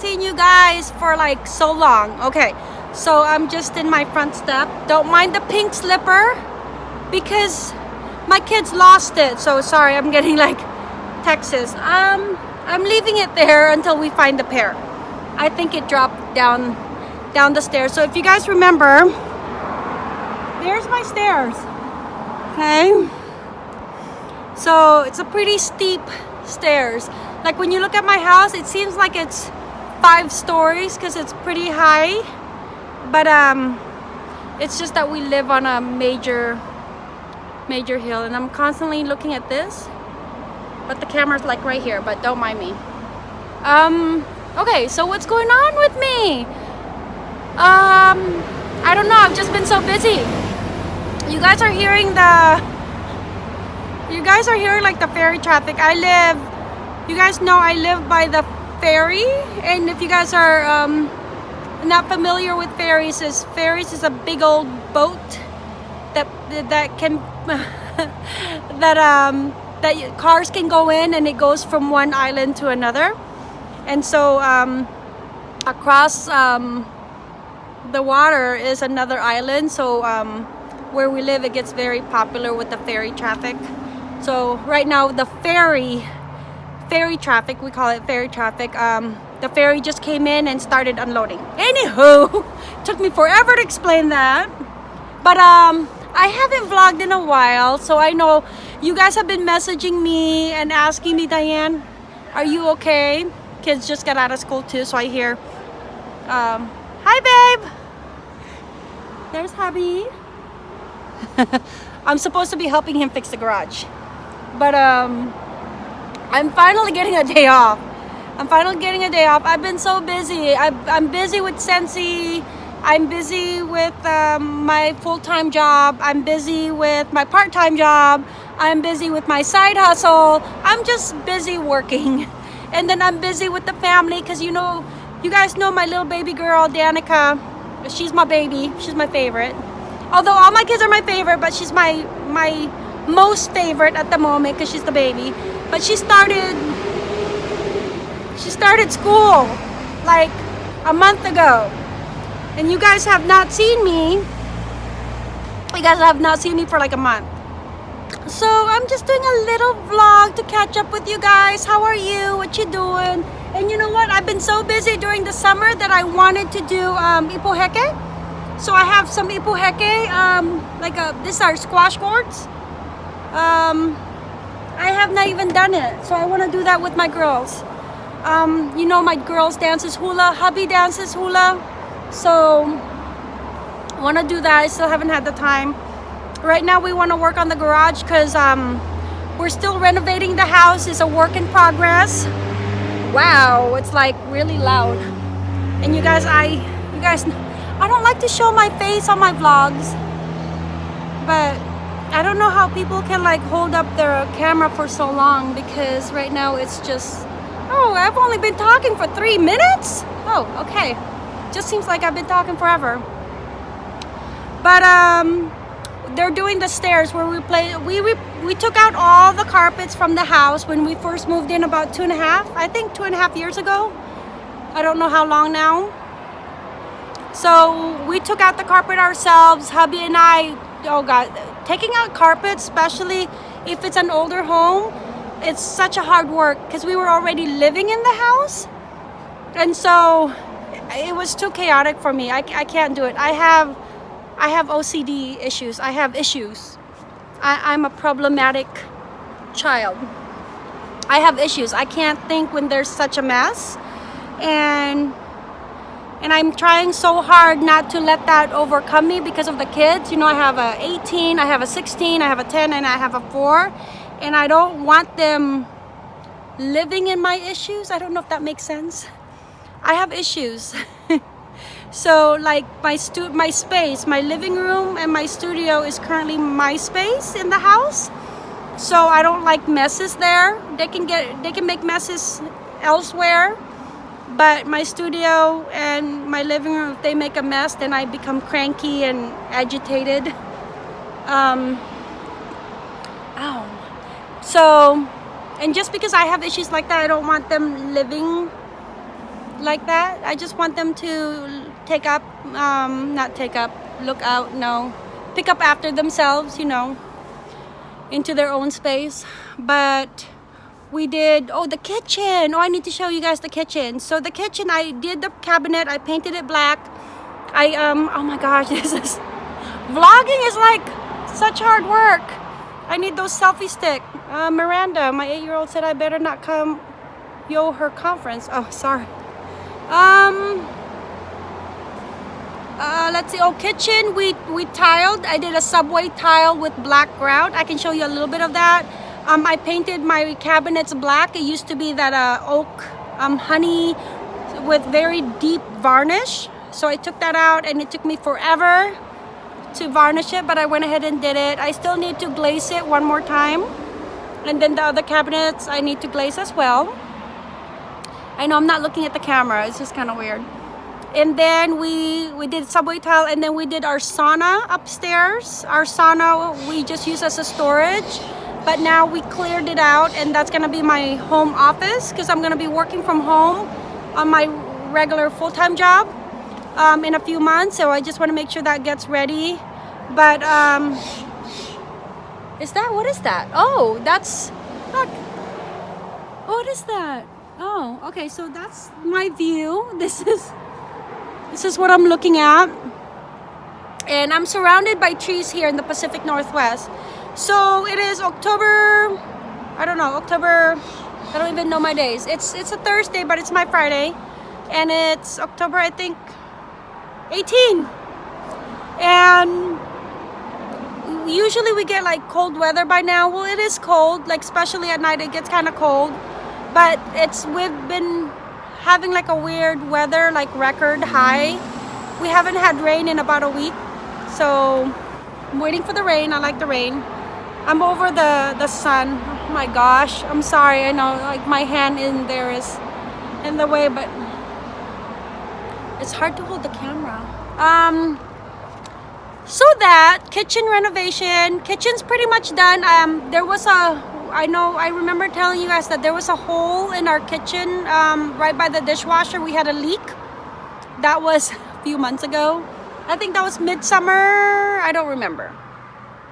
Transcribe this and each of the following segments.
seen you guys for like so long. Okay, so I'm just in my front step. Don't mind the pink slipper because my kids lost it. So sorry, I'm getting like Texas. Um, I'm leaving it there until we find the pair. I think it dropped down down the stairs. So if you guys remember, there's my stairs. Okay. So it's a pretty steep stairs. Like when you look at my house, it seems like it's five stories because it's pretty high. But um, it's just that we live on a major, major hill and I'm constantly looking at this. But the camera's like right here, but don't mind me. Um, okay, so what's going on with me? Um, I don't know, I've just been so busy. You guys are hearing the you guys are hearing like the ferry traffic. I live, you guys know I live by the ferry. And if you guys are um, not familiar with ferries, is ferries is a big old boat that that can that um that cars can go in and it goes from one island to another. And so um, across um, the water is another island. So um, where we live, it gets very popular with the ferry traffic. So right now the ferry, ferry traffic, we call it ferry traffic, um, the ferry just came in and started unloading. Anywho, took me forever to explain that. But um, I haven't vlogged in a while, so I know you guys have been messaging me and asking me, Diane, are you okay? Kids just got out of school too, so I hear, um, hi babe. There's hubby. I'm supposed to be helping him fix the garage but um i'm finally getting a day off. I'm finally getting a day off. I've been so busy. I, i'm busy with Scentsy. I'm busy with um, my full-time job. I'm busy with my part-time job. I'm busy with my side hustle. I'm just busy working. And then i'm busy with the family because you know you guys know my little baby girl danica. She's my baby. She's my favorite. Although all my kids are my favorite but she's my my most favorite at the moment because she's the baby. But she started she started school like a month ago. And you guys have not seen me. You guys have not seen me for like a month. So I'm just doing a little vlog to catch up with you guys. How are you? What you doing? And you know what? I've been so busy during the summer that I wanted to do um, ipu heke. So I have some ipu heke, um, like a, these are squash gourds um, I have not even done it so I want to do that with my girls. Um, you know my girls dances hula hubby dances hula. So I want to do that I still haven't had the time. Right now we want to work on the garage because um, we're still renovating the house it's a work in progress. Wow it's like really loud. And you guys I you guys I don't like to show my face on my vlogs but I don't know how people can like hold up their camera for so long because right now it's just oh I've only been talking for three minutes? Oh okay. Just seems like I've been talking forever. But um they're doing the stairs where we play we, we we took out all the carpets from the house when we first moved in about two and a half I think two and a half years ago. I don't know how long now. So we took out the carpet ourselves. Hubby and I oh god taking out carpets especially if it's an older home it's such a hard work because we were already living in the house. And so it was too chaotic for me. I, I can't do it. I have I have OCD issues. I have issues. I, I'm a problematic child. I have issues. I can't think when there's such a mess. And and I'm trying so hard not to let that overcome me because of the kids. You know, I have a 18, I have a 16, I have a 10, and I have a 4. And I don't want them living in my issues. I don't know if that makes sense. I have issues. so like my stu my space, my living room and my studio is currently my space in the house. So I don't like messes there. They can get they can make messes elsewhere but my studio and my living room if they make a mess then I become cranky and agitated um, ow. so and just because I have issues like that I don't want them living like that. I just want them to take up, um, not take up, look out, no, pick up after themselves, you know, into their own space. But we did, oh, the kitchen. Oh, I need to show you guys the kitchen. So the kitchen, I did the cabinet, I painted it black. I, um, oh my gosh, this is, vlogging is like such hard work. I need those selfie stick. Uh, Miranda, my eight-year-old said I better not come yo her conference. Oh, sorry. Um, uh, let's see. Oh, kitchen. We we tiled. I did a subway tile with black grout. I can show you a little bit of that. Um, I painted my cabinets black. It used to be that uh, oak um, honey with very deep varnish. So I took that out and it took me forever to varnish it, but I went ahead and did it. I still need to glaze it one more time. And then the other cabinets I need to glaze as well. I know I'm not looking at the camera. It's just kind of weird. And then we, we did subway tile and then we did our sauna upstairs. Our sauna we just use as a storage. But now we cleared it out and that's to be my home office because I'm to be working from home on my regular full-time job um, in a few months. So I just want to make sure that gets ready. But um, is that, what is that? Oh, that's, look. What is that? Oh, okay, so that's my view. This is this is what I'm looking at. And I'm surrounded by trees here in the Pacific Northwest. So it is October, I don't know, October, I don't even know my days. It's it's a Thursday, but it's my Friday. And it's October, I think, 18. And usually we get like cold weather by now. Well, it is cold, like especially at night, it gets kind of cold but it's we've been having like a weird weather like record high we haven't had rain in about a week so I'm waiting for the rain I like the rain I'm over the the sun oh my gosh I'm sorry I know like my hand in there is in the way but it's hard to hold the camera um so that kitchen renovation kitchen's pretty much done um there was a I know, I remember telling you guys that there was a hole in our kitchen um, right by the dishwasher. We had a leak. That was a few months ago. I think that was midsummer. I don't remember.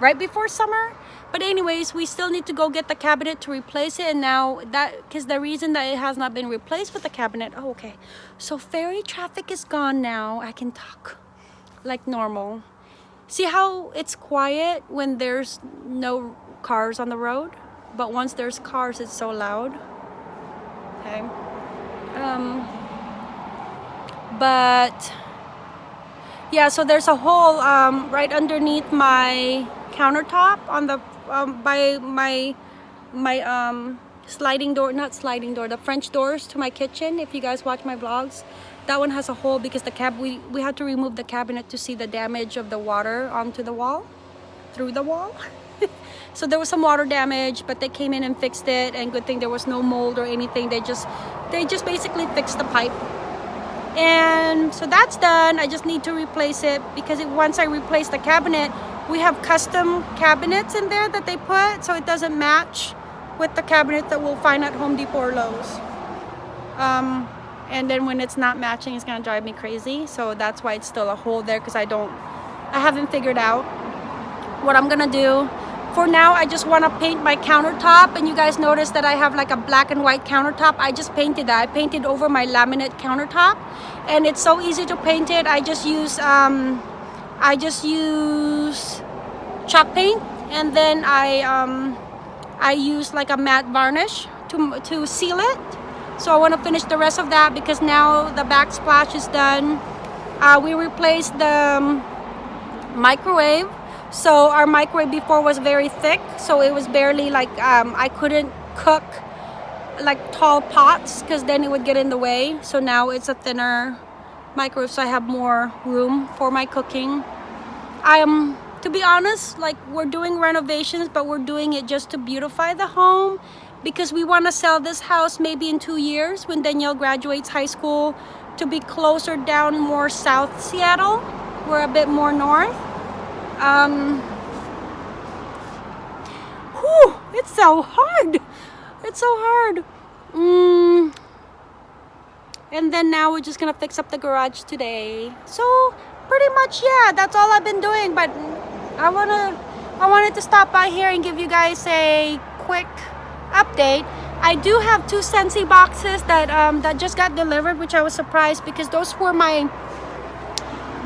Right before summer. But anyways, we still need to go get the cabinet to replace it. And now that, because the reason that it has not been replaced with the cabinet. Oh, okay. So ferry traffic is gone now. I can talk like normal. See how it's quiet when there's no cars on the road? but once there's cars it's so loud okay um but yeah so there's a hole um, right underneath my countertop on the um, by my my um sliding door not sliding door the french doors to my kitchen if you guys watch my vlogs. That one has a hole because the cab we we had to remove the cabinet to see the damage of the water onto the wall through the wall. So there was some water damage but they came in and fixed it and good thing there was no mold or anything. They just they just basically fixed the pipe. And so that's done. I just need to replace it because it, once i replace the cabinet we have custom cabinets in there that they put so it doesn't match with the cabinet that we'll find at home depot or lowes. Um, and then when it's not matching it's gonna drive me crazy so that's why it's still a hole there because i don't i haven't figured out what i'm gonna do. For now I just want to paint my countertop and you guys notice that I have like a black and white countertop. I just painted that. I painted over my laminate countertop and it's so easy to paint it. I just use um, I just use chalk paint and then I um, I use like a matte varnish to, to seal it. So I want to finish the rest of that because now the backsplash is done. Uh, we replaced the um, microwave. So our microwave before was very thick so it was barely like um, I couldn't cook like tall pots because then it would get in the way. So now it's a thinner microwave so I have more room for my cooking I am to be honest like we're doing renovations but we're doing it just to beautify the home because we want to sell this house maybe in two years when Danielle graduates high school to be closer down more South Seattle we're a bit more north um, whew, it's so hard. It's so hard. Mm, and then now we're just gonna fix up the garage today. So pretty much yeah that's all I've been doing but I wanna I wanted to stop by here and give you guys a quick update. I do have two Scentsy boxes that um, that just got delivered which I was surprised because those were my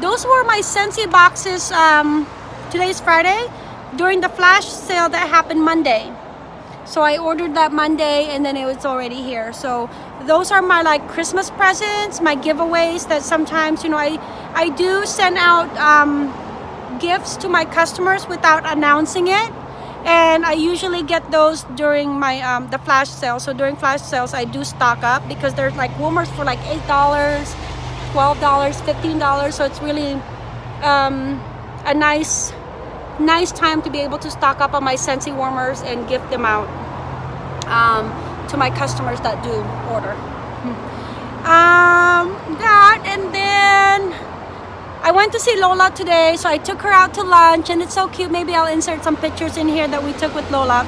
those were my Scentsy boxes um, today's Friday during the flash sale that happened Monday so I ordered that Monday and then it was already here. So those are my like Christmas presents my giveaways that sometimes you know I I do send out um, gifts to my customers without announcing it. And I usually get those during my um, the flash sale. So during flash sales I do stock up because there's like warmers for like eight dollars twelve dollars fifteen dollars. So it's really um, a nice nice time to be able to stock up on my Scentsy warmers and gift them out um, to my customers that do order. Um, that and then I went to see Lola today, so I took her out to lunch and it's so cute. Maybe I'll insert some pictures in here that we took with Lola.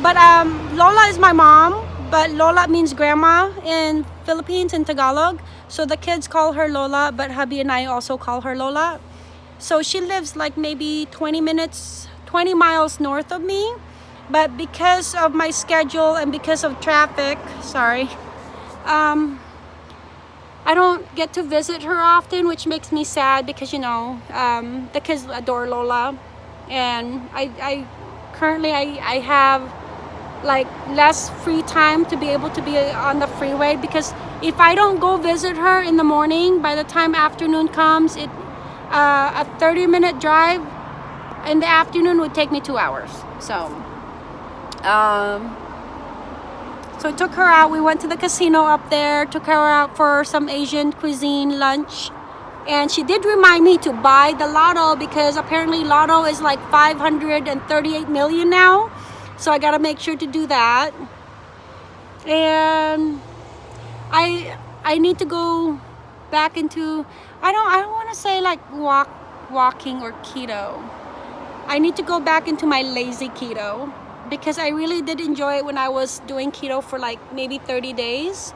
But um, Lola is my mom, but Lola means grandma in Philippines in Tagalog. So the kids call her Lola, but hubby and I also call her Lola. So she lives like maybe 20 minutes, 20 miles north of me. But because of my schedule and because of traffic, sorry, um, I don't get to visit her often, which makes me sad because, you know, um, the kids adore Lola. And I, I currently, I, I have like less free time to be able to be on the freeway because if I don't go visit her in the morning, by the time afternoon comes, it uh, a 30 minute drive in the afternoon would take me two hours. So, um, so I took her out. We went to the casino up there, took her out for some Asian cuisine lunch. And she did remind me to buy the lotto because apparently lotto is like 538 million now. So I got to make sure to do that. And I I need to go back into I don't I don't want to say like walk walking or keto. I need to go back into my lazy keto because I really did enjoy it when I was doing keto for like maybe 30 days.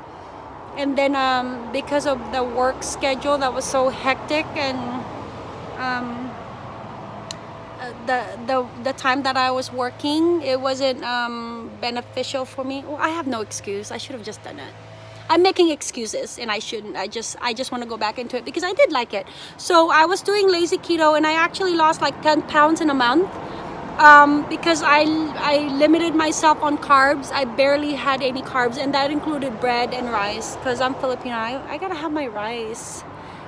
And then um, because of the work schedule that was so hectic and um, uh, the, the, the time that I was working, it wasn't um, beneficial for me. Well, I have no excuse. I should have just done it. I'm making excuses and I shouldn't. I just I just want to go back into it because I did like it. So I was doing lazy keto and I actually lost like 10 pounds in a month um, because I, I limited myself on carbs. I barely had any carbs and that included bread and rice because I'm Filipino. I, I gotta have my rice.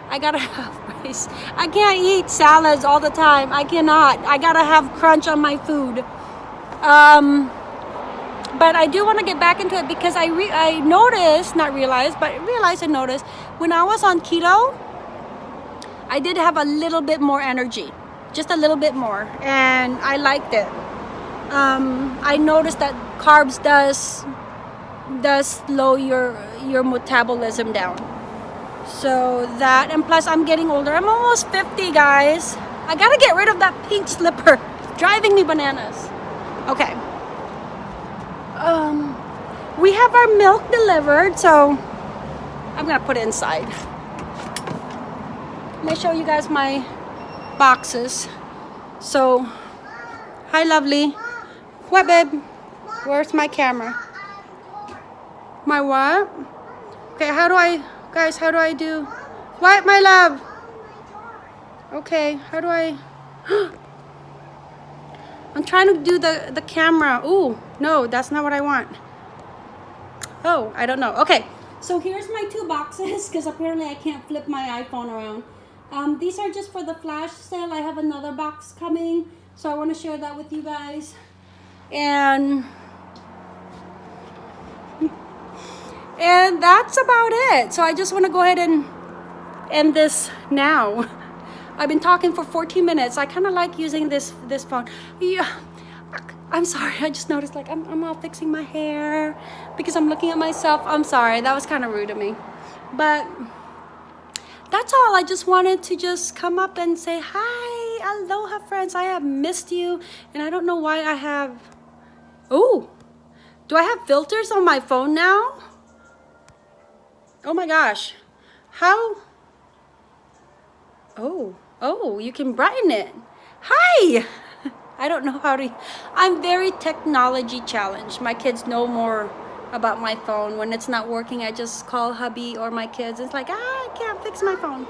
I gotta have rice. I can't eat salads all the time. I cannot. I gotta have crunch on my food. Um, but I do want to get back into it because I re I noticed, not realized, but realized and noticed when I was on keto, I did have a little bit more energy, just a little bit more, and I liked it. Um, I noticed that carbs does does slow your your metabolism down. So that and plus I'm getting older. I'm almost 50, guys. I gotta get rid of that pink slipper, driving me bananas. Okay um, we have our milk delivered, so I'm gonna put it inside. Let me show you guys my boxes. So, hi lovely. What babe? Where's my camera? My what? Okay, how do I, guys, how do I do? What, my love? Okay, how do I? I'm trying to do the, the camera. Ooh, no, that's not what I want. Oh, I don't know. Okay, so here's my two boxes because apparently I can't flip my iPhone around. Um, these are just for the flash sale. I have another box coming, so I want to share that with you guys. And and that's about it. So I just want to go ahead and end this now. I've been talking for 14 minutes. I kind of like using this this phone. Yeah, I'm sorry. I just noticed like I'm, I'm all fixing my hair because I'm looking at myself. I'm sorry. That was kind of rude of me. But that's all. I just wanted to just come up and say hi. Aloha, friends. I have missed you. And I don't know why I have... Oh, do I have filters on my phone now? Oh my gosh. How? Oh, oh, you can brighten it. Hi! I don't know how to, I'm very technology challenged. My kids know more about my phone. When it's not working, I just call hubby or my kids. It's like, ah, I can't fix my phone.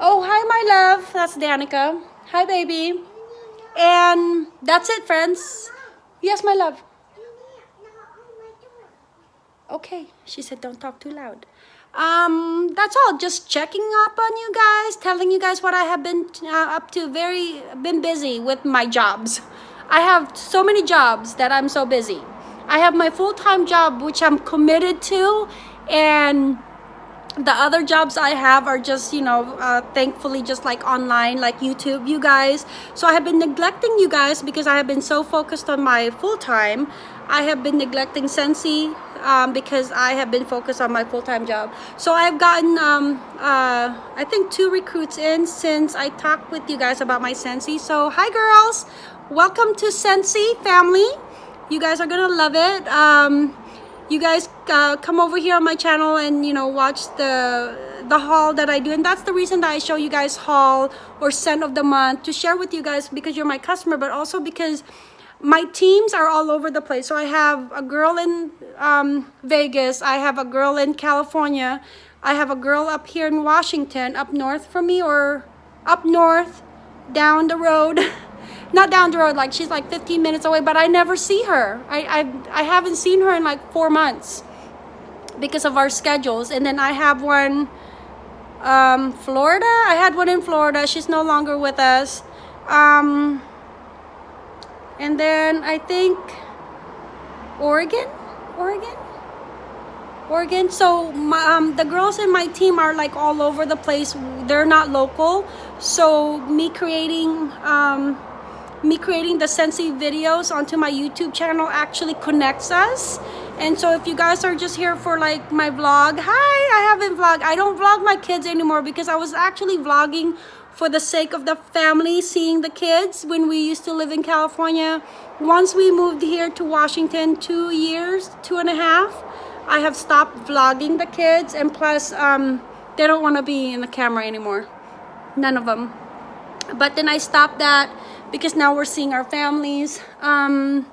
Oh, hi, my love. That's Danica. Hi, baby. And that's it, friends. Yes, my love. Okay, she said don't talk too loud. Um, that's all. Just checking up on you guys, telling you guys what I have been uh, up to. Very been busy with my jobs. I have so many jobs that I'm so busy. I have my full-time job, which I'm committed to, and the other jobs I have are just, you know, uh, thankfully just like online, like YouTube, you guys. So I have been neglecting you guys because I have been so focused on my full-time. I have been neglecting Scentsy um, because I have been focused on my full-time job. So I've gotten, um, uh, I think two recruits in since I talked with you guys about my Scentsy. So hi girls, welcome to Scentsy family. You guys are gonna love it. Um, you guys uh, come over here on my channel and you know watch the the haul that I do and that's the reason that I show you guys haul or scent of the month to share with you guys because you're my customer but also because my teams are all over the place. So I have a girl in um, Vegas. I have a girl in California. I have a girl up here in Washington. Up north from me or up north down the road. Not down the road like she's like 15 minutes away but i never see her. I i, I haven't seen her in like four months because of our schedules. And then i have one um florida. I had one in florida. She's no longer with us. Um and then i think oregon oregon Oregon. So my, um, the girls in my team are like all over the place. They're not local. So me creating um, me creating the Scentsy videos onto my YouTube channel actually connects us. And so if you guys are just here for like my vlog, hi, I haven't vlogged. I don't vlog my kids anymore because I was actually vlogging for the sake of the family, seeing the kids when we used to live in California. Once we moved here to Washington, two years, two and a half, I have stopped vlogging the kids and plus um, they don't want to be in the camera anymore. None of them. But then I stopped that because now we're seeing our families. Um,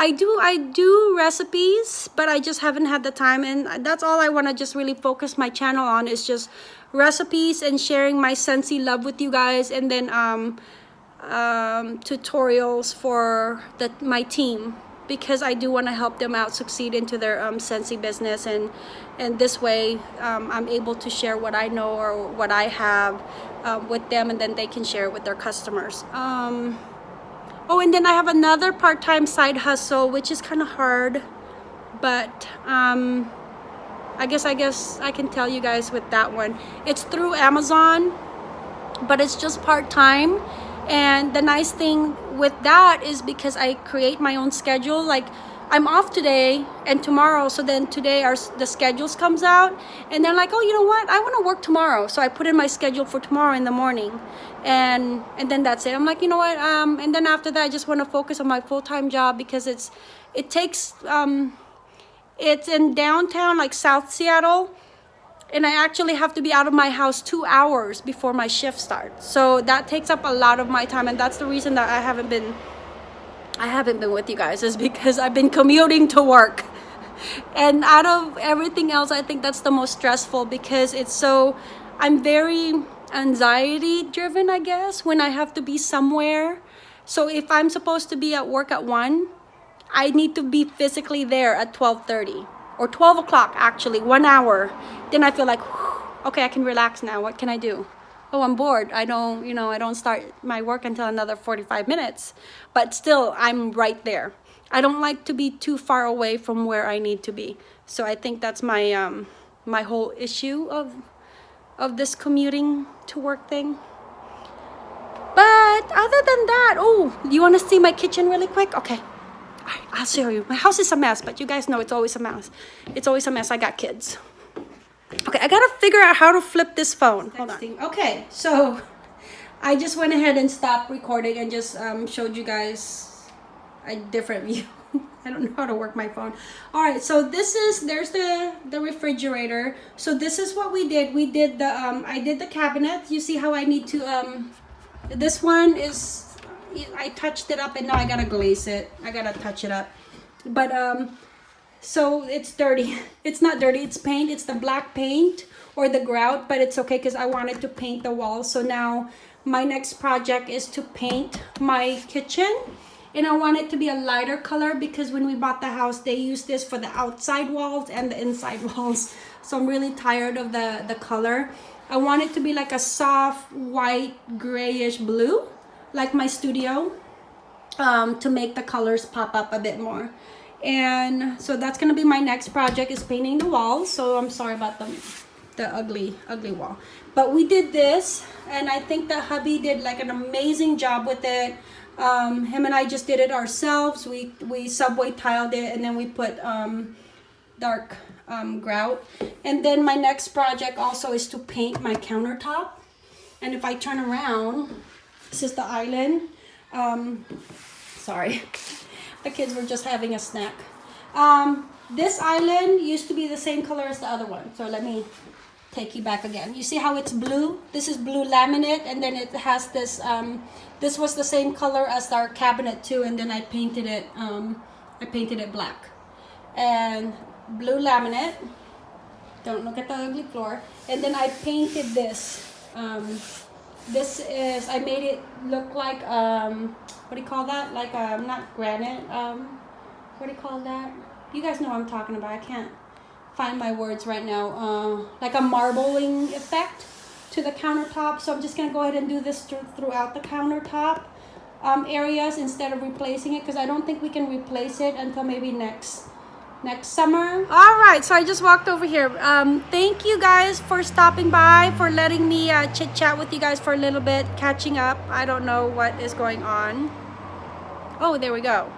I do I do recipes, but I just haven't had the time and that's all I want to just really focus my channel on is just recipes and sharing my Scentsy love with you guys and then um, um, tutorials for the, my team because I do want to help them out succeed into their um, Scentsy business and and this way um, I'm able to share what I know or what I have uh, with them and then they can share it with their customers. Um, oh, and then I have another part-time side hustle, which is kind of hard, but um, I guess I guess I can tell you guys with that one. It's through Amazon, but it's just part-time. And the nice thing with that is because I create my own schedule, like I'm off today and tomorrow. So then today our the schedules comes out and they're like, oh, you know what? I want to work tomorrow. So I put in my schedule for tomorrow in the morning and and then that's it. I'm like, you know what? Um, and then after that, I just want to focus on my full-time job because it's it takes um, it's in downtown like South Seattle and I actually have to be out of my house two hours before my shift starts. So that takes up a lot of my time and that's the reason that I haven't been I haven't been with you guys is because I've been commuting to work. And out of everything else, I think that's the most stressful because it's so, I'm very anxiety driven, I guess, when I have to be somewhere. So if I'm supposed to be at work at 1, I need to be physically there at 12.30 or 12 o'clock actually, one hour. Then I feel like, okay, I can relax now. What can I do? Oh i'm bored. I don't you know i don't start my work until another 45 minutes but still i'm right there. I don't like to be too far away from where i need to be. So i think that's my um my whole issue of of this commuting to work thing. But other than that oh you want to see my kitchen really quick? Okay. All right i'll show you. My house is a mess but you guys know it's always a mess. It's always a mess. I got kids Okay, I gotta figure out how to flip this phone. Hold on. Okay, so I just went ahead and stopped recording and just um, showed you guys. a different view. I don't know how to work my phone. All right, so this is there's the the refrigerator. So this is what we did. We did the um I did the cabinet. You see how I need to um this one is I touched it up and now I gotta glaze it. I gotta touch it up. But um so it's dirty. It's not dirty, it's paint. It's the black paint or the grout, but it's okay because I wanted to paint the walls. So now my next project is to paint my kitchen and I want it to be a lighter color because when we bought the house they used this for the outside walls and the inside walls so I'm really tired of the the color I want it to be like a soft white grayish blue like my studio um, to make the colors pop up a bit more and so that's gonna be my next project is painting the walls so I'm sorry about the the ugly ugly wall but we did this and I think that hubby did like an amazing job with it um, him and I just did it ourselves. We, we subway tiled it and then we put um, dark um, grout. And then my next project also is to paint my countertop. And if I turn around, this is the island. Um, sorry, the kids were just having a snack. Um, this island used to be the same color as the other one. So let me take you back again. You see how it's blue? This is blue laminate and then it has this, um, this was the same color as our cabinet too and then I painted it, um, I painted it black. And blue laminate, don't look at the ugly floor. And then I painted this. Um, this is, I made it look like, um, what do you call that? Like, um, not granite, um, what do you call that? You guys know what I'm talking about. I can't find my words right now, uh, like a marbling effect to the countertop. So I'm just gonna go ahead and do this th throughout the countertop um, areas instead of replacing it because I don't think we can replace it until maybe next next summer. All right, so I just walked over here. Um, thank you guys for stopping by, for letting me uh, chit chat with you guys for a little bit, catching up. I don't know what is going on. Oh, there we go.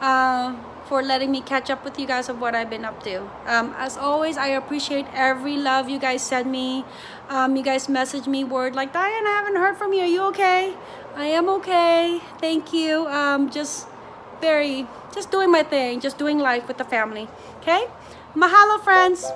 Uh, for letting me catch up with you guys of what I've been up to. Um, as always, I appreciate every love you guys send me. Um, you guys message me word like, Diane, I haven't heard from you. Are you okay? I am okay. Thank you. Um, just very, just doing my thing, just doing life with the family. Okay? Mahalo, friends.